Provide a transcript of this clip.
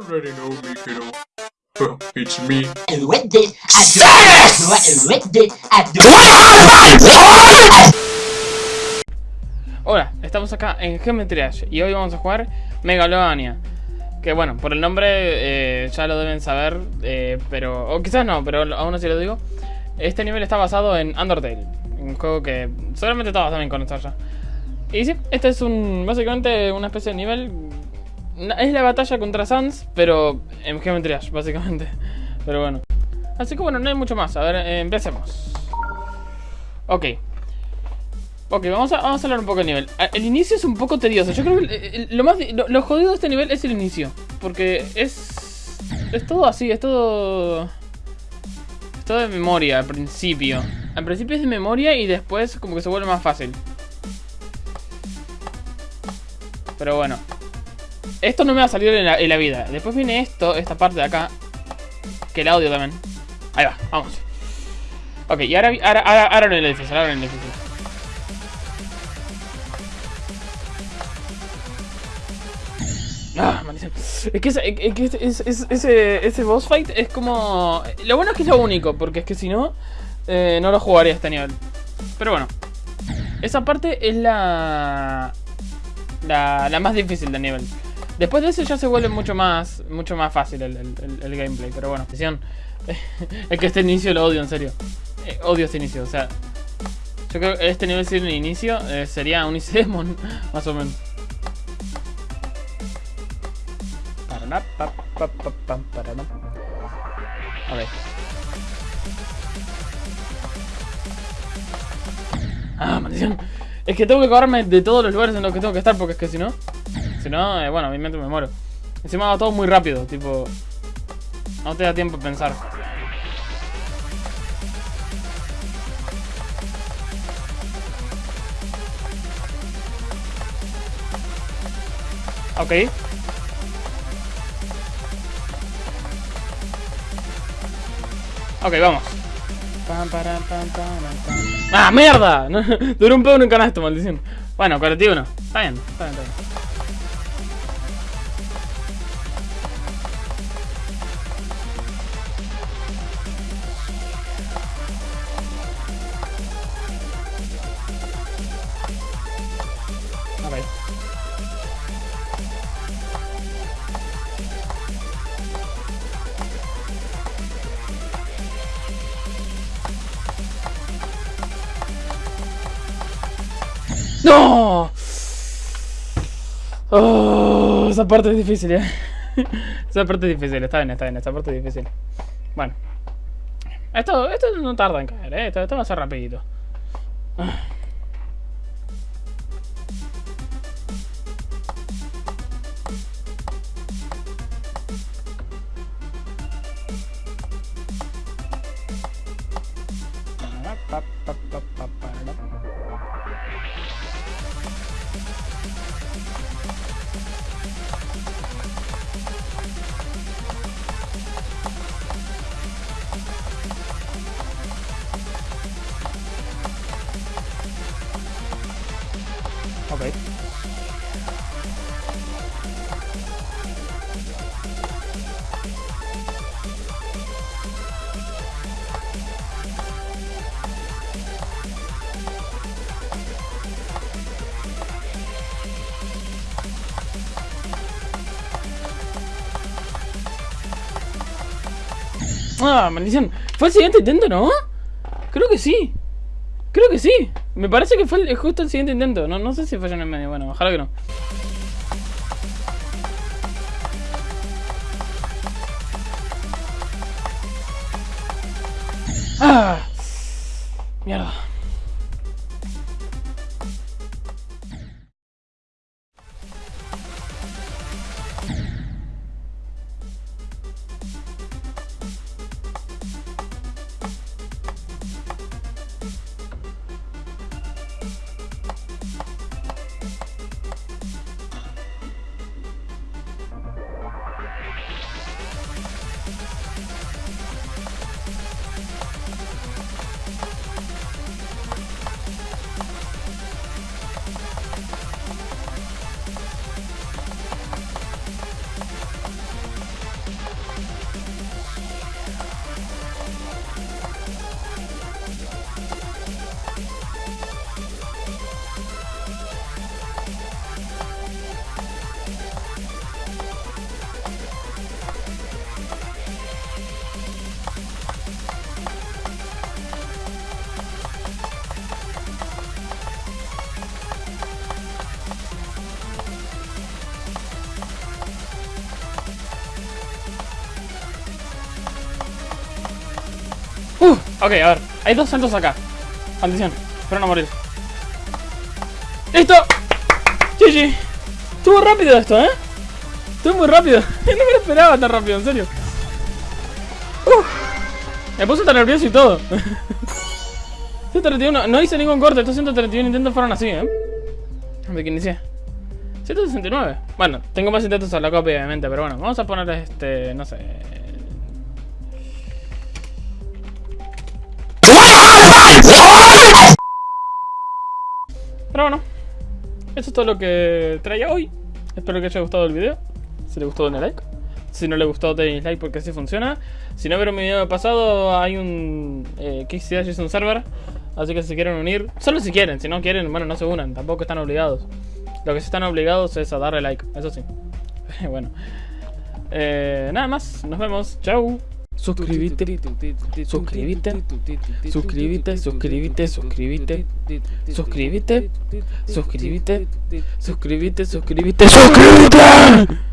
already know me, kiddo. It's me. Hola, estamos acá en Geometry Dash y hoy vamos a jugar Megalovania. Que bueno, por el nombre eh, ya lo deben saber, eh, pero... O quizás no, pero aún así lo digo. Este nivel está basado en Undertale, un juego que seguramente todos saben conocer ya. Y sí, este es un básicamente una especie de nivel... Es la batalla contra Sans, pero en Geometry Dash, básicamente. Pero bueno. Así que bueno, no hay mucho más. A ver, eh, empecemos. Ok. Ok, vamos a, vamos a hablar un poco del nivel. Ah, El inicio es un poco tedioso. Yo creo que lo más lo, lo jodido de este nivel es el inicio. Porque es. Es todo así, es todo. Es todo de memoria al principio. Al principio es de memoria y después como que se vuelve más fácil. Pero bueno. Esto no me va a salir en la, vida. Después viene esto, esta parte de acá. Que el audio también. Ahí va, vamos. Ok, y ahora, ahora, ahora, ahora no es difícil, ahora no es difícil. Ah, maldición. Es que, ese, es que ese- ese- boss fight es como... Lo bueno es que es lo único, porque es que si no, eh, no lo jugaría a este nivel. Pero bueno. Esa parte es la, la... La más difícil del nivel. Después de eso ya se vuelve mucho más mucho más fácil el, el- el- gameplay. Pero bueno. Es que este inicio lo odio, en serio. Eh, odio este inicio, o sea... Yo creo que este nivel sin inicio eh, sería un Isedemon, más o menos. A ver. Ah, maldición. Es que tengo que acordarme de todos los lugares en los que tengo que estar porque es que si no... Si no, eh, bueno, obviamente me muero. Encima va todo muy rápido, tipo... No te da tiempo a pensar. Ok. Ok, vamos. ¡Ah, mierda! Duró un pedo en un canasto, maldición. Bueno, 41. Está bien, está bien, está bien. ¡No! Oh, esa parte es difícil, eh. esa parte es difícil, está bien, está bien, esa parte es difícil. Bueno. Esto, esto no tarda en caer, eh. Esto, esto va a ser rapidito. Ok. Ah, maldición. ¿Fue el siguiente intento, no? Creo que sí. Creo que sí. Me parece que fue justo el siguiente intento. No, no sé si falló en el medio. Bueno, ojalá que no. Ah. Mierda. Ok, a ver. Hay dos saltos acá. Maldición. Espero no morir. ¡Listo! GG. Estuvo rápido esto, ¿eh? Estuvo muy rápido. no me lo esperaba tan rápido, en serio. Me puse tan nervioso y todo. 131. No hice ningún corte. Estos 131 intentos fueron así, ¿eh? Desde que inicié. 169. Bueno, tengo más intentos a la copia, obviamente, pero bueno, vamos a poner este, no sé. Pero bueno, eso es todo lo que traía hoy. Espero que haya gustado el video. Si le gustó, denle like. Si no le gustó, denle like porque así funciona. Si no vieron mi video pasado, hay un eh, es un server. Así que si quieren unir, solo si quieren. Si no quieren, bueno, no se unan. Tampoco están obligados. Lo que sí están obligados es a darle like, eso sí. bueno. Eh, nada más, nos vemos. Chau. Suscríbete, suscríbete, suscríbete, suscríbete, suscríbete, suscríbete, suscríbete, suscríbete, suscríbete, suscríbete.